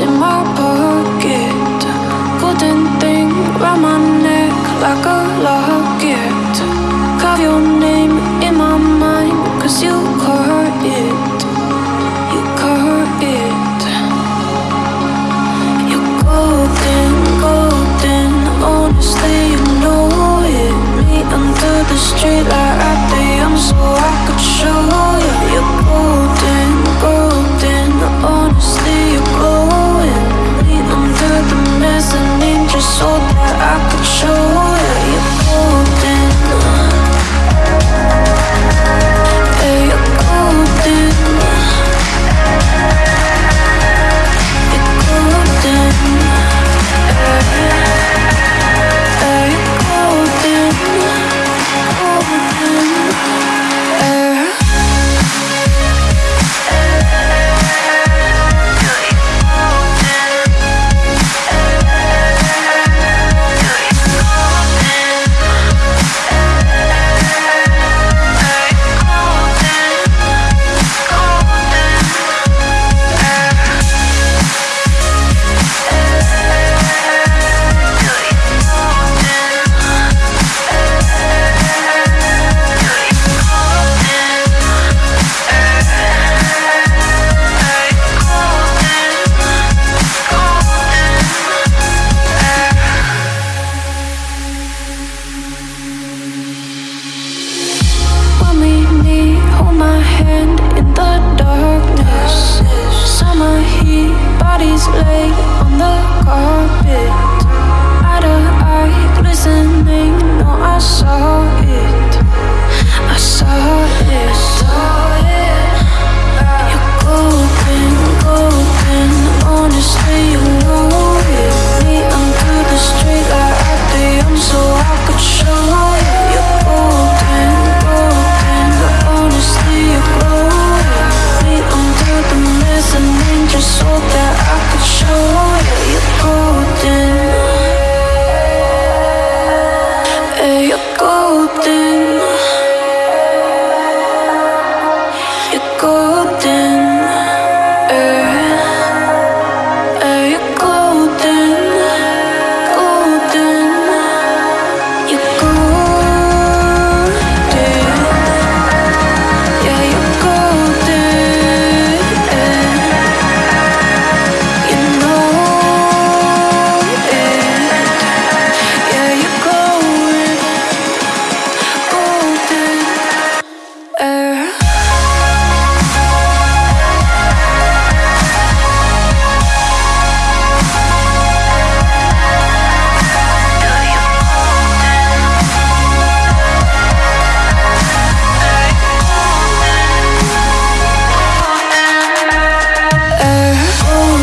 In my pocket. Golden thing round my neck Like a locket. Carve your name in my mind Cause you my hand in the darkness. Summer heat.